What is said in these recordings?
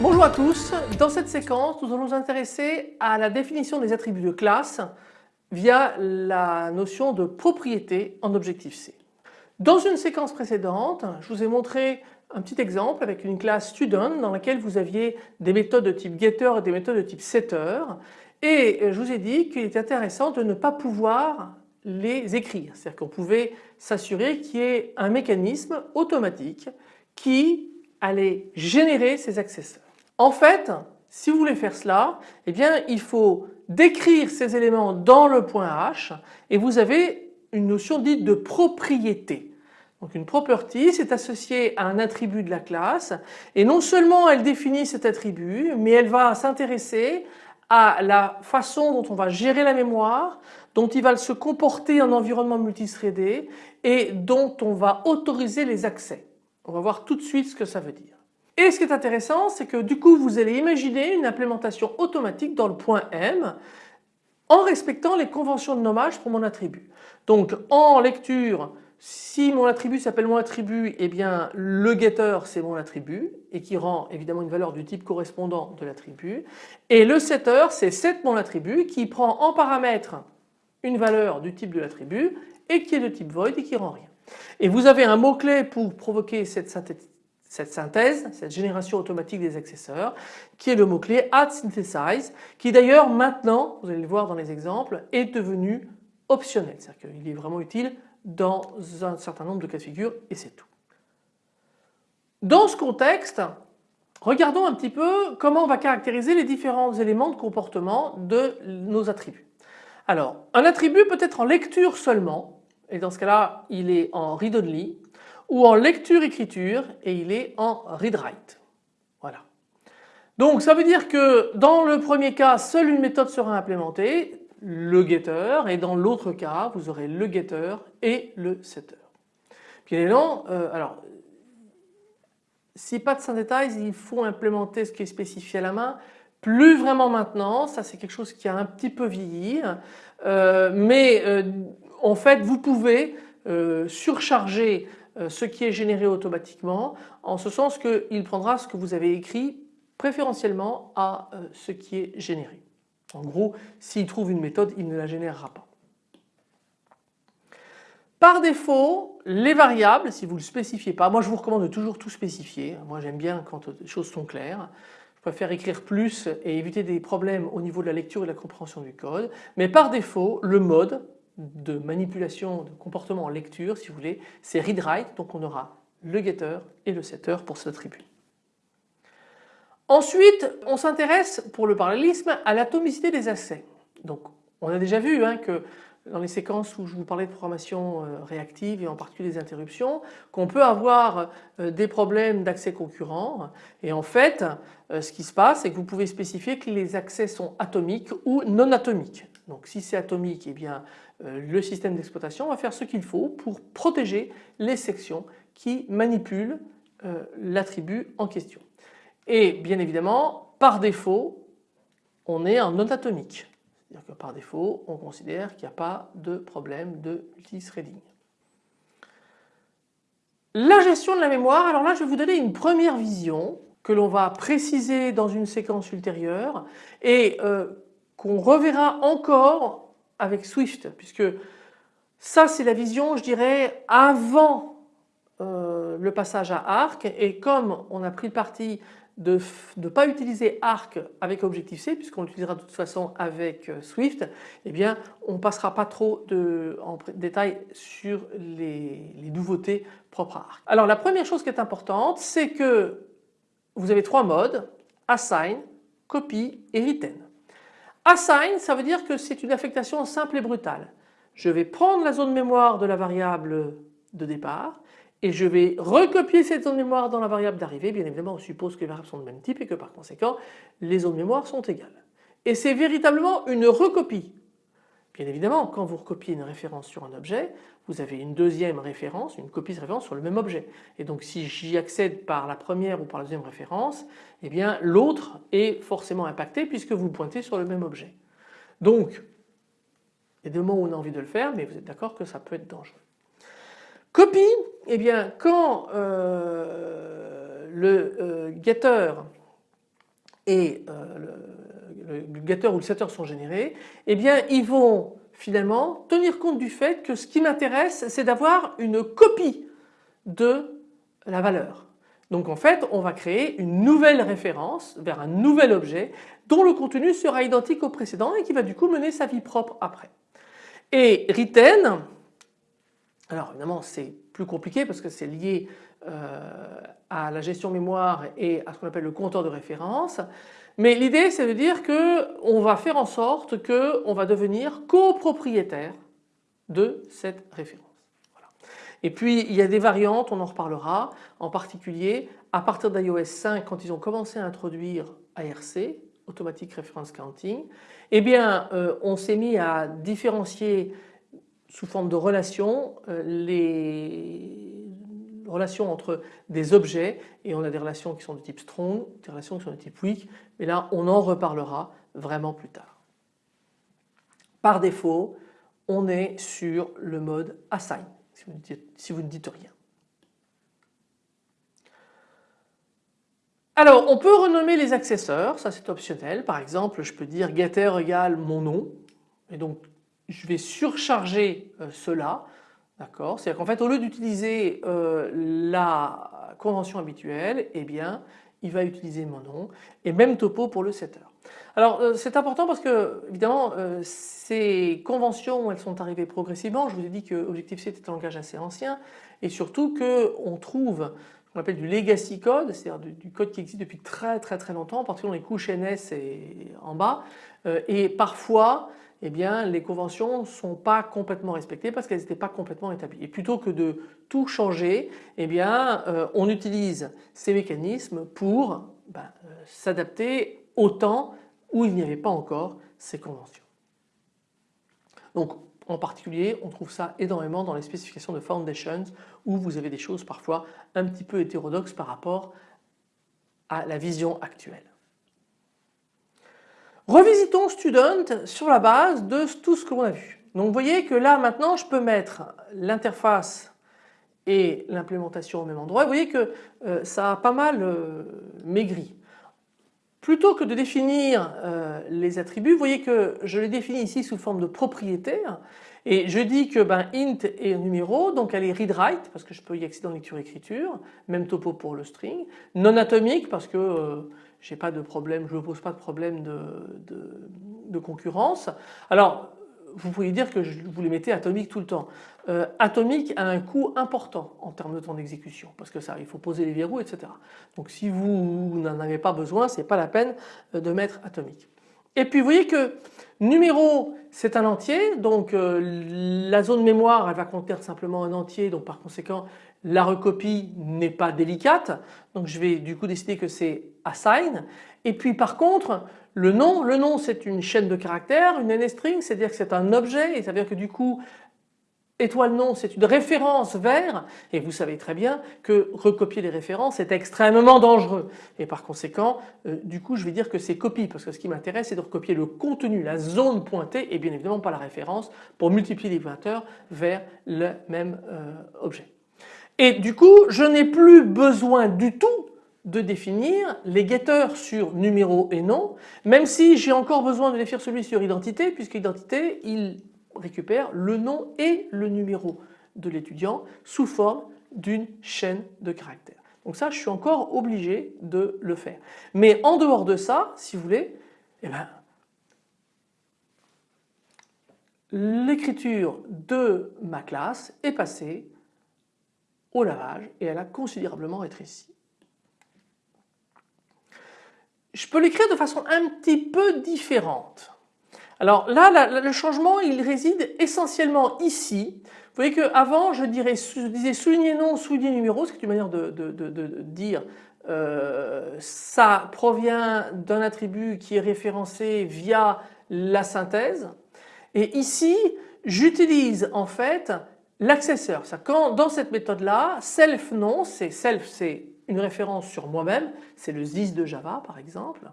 Bonjour à tous, dans cette séquence nous allons nous intéresser à la définition des attributs de classe via la notion de propriété en Objective-C. Dans une séquence précédente, je vous ai montré un petit exemple avec une classe student dans laquelle vous aviez des méthodes de type getter et des méthodes de type setter et je vous ai dit qu'il était intéressant de ne pas pouvoir les écrire. C'est-à-dire qu'on pouvait s'assurer qu'il y ait un mécanisme automatique qui allait générer ces accesseurs. En fait, si vous voulez faire cela, eh bien il faut décrire ces éléments dans le point H et vous avez une notion dite de propriété. Donc une property c'est associé à un attribut de la classe et non seulement elle définit cet attribut mais elle va s'intéresser à la façon dont on va gérer la mémoire, dont il va se comporter en environnement multithreadé et dont on va autoriser les accès. On va voir tout de suite ce que ça veut dire. Et ce qui est intéressant, c'est que du coup vous allez imaginer une implémentation automatique dans le point M en respectant les conventions de nommage pour mon attribut. Donc en lecture, si mon attribut s'appelle mon attribut, eh bien le getter c'est mon attribut et qui rend évidemment une valeur du type correspondant de l'attribut. Et le setter c'est set mon attribut qui prend en paramètre une valeur du type de l'attribut et qui est de type void et qui rend rien. Et vous avez un mot-clé pour provoquer cette synthèse, cette génération automatique des accesseurs, qui est le mot-clé add synthesize, qui d'ailleurs maintenant, vous allez le voir dans les exemples, est devenu optionnel. C'est-à-dire qu'il est vraiment utile dans un certain nombre de cas de figure et c'est tout. Dans ce contexte, regardons un petit peu comment on va caractériser les différents éléments de comportement de nos attributs. Alors, un attribut peut être en lecture seulement, et dans ce cas-là, il est en read-only, ou en lecture-écriture et il est en read-write. Voilà. Donc ça veut dire que dans le premier cas, seule une méthode sera implémentée, le getter, et dans l'autre cas, vous aurez le getter et le setter. Évidemment, euh, alors si pas de synthesize, il faut implémenter ce qui est spécifié à la main. Plus vraiment maintenant, ça c'est quelque chose qui a un petit peu vieilli, euh, mais euh, en fait vous pouvez surcharger euh, ce qui est généré automatiquement en ce sens qu'il prendra ce que vous avez écrit préférentiellement à ce qui est généré. En gros, s'il trouve une méthode, il ne la générera pas. Par défaut, les variables, si vous ne le spécifiez pas, moi je vous recommande de toujours tout spécifier, moi j'aime bien quand les choses sont claires, je préfère écrire plus et éviter des problèmes au niveau de la lecture et de la compréhension du code, mais par défaut, le mode, de manipulation de comportement en lecture si vous voulez, c'est read-write donc on aura le getter et le setter pour cet attribut. Ensuite on s'intéresse pour le parallélisme à l'atomicité des accès. Donc on a déjà vu hein, que dans les séquences où je vous parlais de programmation euh, réactive et en particulier des interruptions, qu'on peut avoir euh, des problèmes d'accès concurrents et en fait euh, ce qui se passe c'est que vous pouvez spécifier que les accès sont atomiques ou non atomiques. Donc si c'est atomique, eh bien le système d'exploitation va faire ce qu'il faut pour protéger les sections qui manipulent l'attribut en question. Et bien évidemment, par défaut, on est en non atomique. C'est-à-dire que par défaut, on considère qu'il n'y a pas de problème de multithreading. La gestion de la mémoire, alors là je vais vous donner une première vision que l'on va préciser dans une séquence ultérieure et euh, qu'on reverra encore avec Swift puisque ça c'est la vision je dirais avant euh, le passage à Arc et comme on a pris le parti de ne pas utiliser Arc avec Objective-C puisqu'on l'utilisera de toute façon avec euh, Swift, eh bien on ne passera pas trop de, en détail sur les, les, nouveautés propres à Arc. Alors la première chose qui est importante c'est que vous avez trois modes, Assign, Copy et Retain. Assign, ça veut dire que c'est une affectation simple et brutale. Je vais prendre la zone mémoire de la variable de départ et je vais recopier cette zone mémoire dans la variable d'arrivée. Bien évidemment, on suppose que les variables sont de même type et que par conséquent, les zones mémoire sont égales. Et c'est véritablement une recopie. Bien évidemment, quand vous recopiez une référence sur un objet, vous avez une deuxième référence, une copie de référence sur le même objet. Et donc si j'y accède par la première ou par la deuxième référence, eh bien l'autre est forcément impacté puisque vous pointez sur le même objet. Donc il y a des moments où on a envie de le faire mais vous êtes d'accord que ça peut être dangereux. Copie, eh bien quand euh, le euh, getter et euh, le, ou le setter sont générés, eh bien ils vont finalement tenir compte du fait que ce qui m'intéresse c'est d'avoir une copie de la valeur. Donc en fait on va créer une nouvelle référence vers un nouvel objet dont le contenu sera identique au précédent et qui va du coup mener sa vie propre après. Et retain, alors évidemment c'est plus compliqué parce que c'est lié euh, à la gestion mémoire et à ce qu'on appelle le compteur de référence. Mais l'idée c'est de dire qu'on va faire en sorte qu'on va devenir copropriétaire de cette référence. Et puis il y a des variantes, on en reparlera, en particulier à partir d'iOS 5 quand ils ont commencé à introduire ARC, Automatic Reference Counting, eh bien euh, on s'est mis à différencier sous forme de relations euh, les relations entre des objets et on a des relations qui sont de type strong, des relations qui sont de type weak, mais là on en reparlera vraiment plus tard. Par défaut, on est sur le mode assign si vous ne dites, rien. Alors on peut renommer les accesseurs, ça c'est optionnel. Par exemple je peux dire getter égale mon nom et donc je vais surcharger euh, cela. D'accord? C'est-à-dire qu'en fait au lieu d'utiliser euh, la convention habituelle, eh bien il va utiliser mon nom et même topo pour le setter. Alors euh, c'est important parce que évidemment ces conventions elles sont arrivées progressivement. Je vous ai dit que Objective-C était un langage assez ancien et surtout qu'on trouve qu'on appelle du legacy code, c'est-à-dire du, code qui existe depuis très très très longtemps, en particulier dans les couches NS et en bas. et parfois eh bien les conventions ne sont pas complètement respectées parce qu'elles n'étaient pas complètement établies. Et plutôt que de tout changer, eh bien euh, on utilise ces mécanismes pour ben, euh, s'adapter au temps où il n'y avait pas encore ces conventions. Donc en particulier on trouve ça énormément dans les spécifications de Foundations où vous avez des choses parfois un petit peu hétérodoxes par rapport à la vision actuelle. Revisitons Student sur la base de tout ce que l'on a vu. Donc vous voyez que là maintenant je peux mettre l'interface et l'implémentation au même endroit. Vous voyez que euh, ça a pas mal euh, maigri. Plutôt que de définir euh, les attributs, vous voyez que je les définis ici sous forme de propriétaire et je dis que ben, int est un numéro donc elle est read-write parce que je peux y accéder en lecture-écriture, même topo pour le string, non atomique parce que j'ai pas de problème, je ne pose pas de problème de, concurrence. Alors vous pouvez dire que je, vous les mettez atomiques tout le temps. Euh, atomique a un coût important en termes de temps d'exécution parce que ça il faut poser les verrous etc. Donc si vous n'en avez pas besoin c'est pas la peine euh, de mettre atomique. Et puis vous voyez que numéro c'est un entier donc euh, la zone mémoire elle va contenir simplement un entier donc par conséquent la recopie n'est pas délicate donc je vais du coup décider que c'est assign et puis par contre le nom, le nom c'est une chaîne de caractères, une NSTring c'est-à-dire que c'est un objet et ça veut dire que du coup étoile nom c'est une référence vers et vous savez très bien que recopier les références est extrêmement dangereux et par conséquent euh, du coup je vais dire que c'est copie parce que ce qui m'intéresse c'est de recopier le contenu, la zone pointée et bien évidemment pas la référence pour multiplier les pointeurs vers le même euh, objet. Et du coup je n'ai plus besoin du tout de définir les getters sur numéro et nom même si j'ai encore besoin de définir celui sur identité puisque identité il récupère le nom et le numéro de l'étudiant sous forme d'une chaîne de caractères. Donc ça je suis encore obligé de le faire. Mais en dehors de ça si vous voulez eh ben, l'écriture de ma classe est passée au lavage et elle a considérablement rétréci. Je peux l'écrire de façon un petit peu différente. Alors là, le changement il réside essentiellement ici. Vous voyez qu'avant je, je disais souligner nom, souligner numéro, c'est une manière de, dire euh, ça provient d'un attribut qui est référencé via la synthèse. Et ici j'utilise en fait l'accesseur. Quand dans cette méthode là, self non, c'est self c'est une référence sur moi-même, c'est le ZIS de Java par exemple.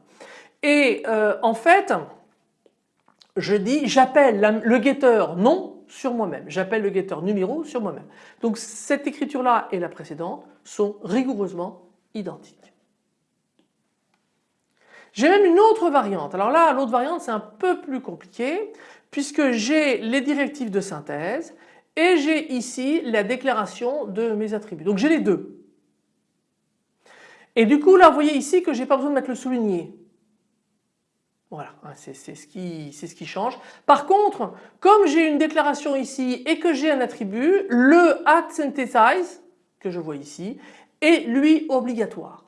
Et euh, en fait je dis j'appelle le getter non sur moi-même, j'appelle le getter numéro sur moi-même. Donc cette écriture là et la précédente sont rigoureusement identiques. J'ai même une autre variante. Alors là l'autre variante c'est un peu plus compliqué puisque j'ai les directives de synthèse et j'ai ici la déclaration de mes attributs. Donc j'ai les deux. Et du coup là vous voyez ici que j'ai pas besoin de mettre le souligné. Voilà, hein, c'est ce, qui, change. Par contre, comme j'ai une déclaration ici et que j'ai un attribut, le at synthesize que je vois ici est lui obligatoire.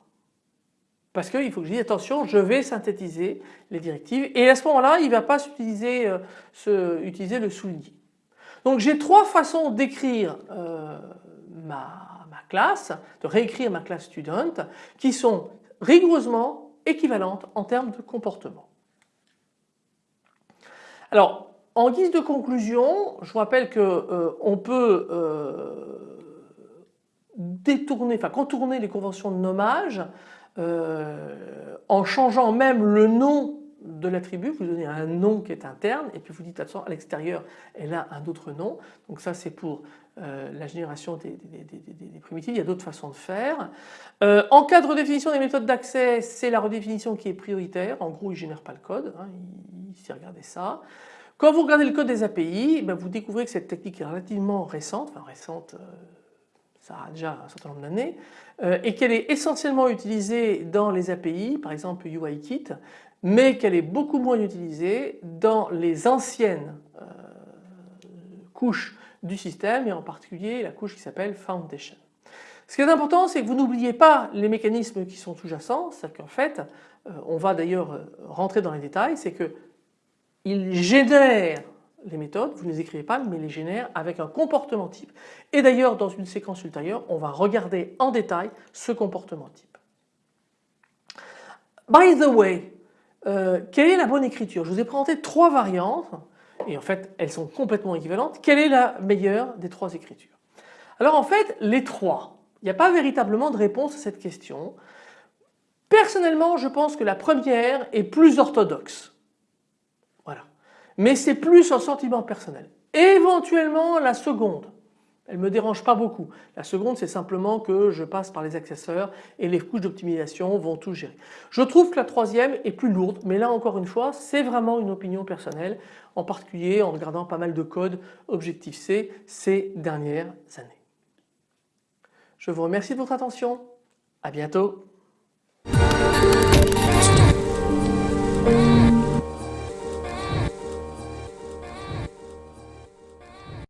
Parce qu'il faut que je dise attention, je vais synthétiser les directives et à ce moment-là, il ne va pas utiliser, euh, utiliser le souligné. Donc j'ai trois façons d'écrire euh, ma, classe, de réécrire ma classe student qui sont rigoureusement équivalentes en termes de comportement. Alors en guise de conclusion, je vous rappelle qu'on euh, peut détourner, enfin contourner les conventions de nommage euh, en changeant même le nom de l'attribut, vous donnez un nom qui est interne et puis vous dites à l'extérieur elle a un autre nom. Donc ça c'est pour euh, la génération des, primitives, il y a d'autres façons de faire. Euh, en cas de redéfinition des méthodes d'accès, c'est la redéfinition qui est prioritaire. En gros il ne génère pas le code, hein, il, s'est regardé ça. Quand vous regardez le code des API, ben, vous découvrez que cette technique est relativement récente, enfin récente ça a déjà un certain nombre d'années, euh, et qu'elle est essentiellement utilisée dans les API, par exemple UIKit, mais qu'elle est beaucoup moins utilisée dans les anciennes euh, couches du système et en particulier la couche qui s'appelle Foundation. Ce qui est important c'est que vous n'oubliez pas les mécanismes qui sont sous-jacents, c'est qu'en fait euh, on va d'ailleurs rentrer dans les détails, c'est qu'il génère les méthodes, vous ne les écrivez pas mais les génère avec un comportement type. Et d'ailleurs dans une séquence ultérieure on va regarder en détail ce comportement type. By the way, euh, quelle est la bonne écriture? Je vous ai présenté trois variantes et en fait elles sont complètement équivalentes. Quelle est la meilleure des trois écritures? Alors en fait les trois, il n'y a pas véritablement de réponse à cette question. Personnellement je pense que la première est plus orthodoxe mais c'est plus un sentiment personnel. Éventuellement la seconde, elle ne me dérange pas beaucoup. La seconde c'est simplement que je passe par les accesseurs et les couches d'optimisation vont tout gérer. Je trouve que la troisième est plus lourde mais là encore une fois c'est vraiment une opinion personnelle en particulier en regardant pas mal de code Objective-C ces dernières années. Je vous remercie de votre attention. À bientôt.